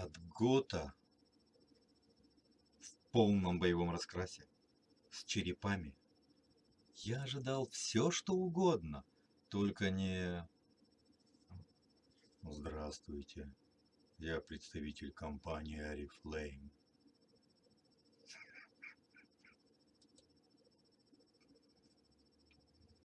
от Гота в полном боевом раскрасе, с черепами. Я ожидал все, что угодно, только не... Здравствуйте, я представитель компании Арифлейм.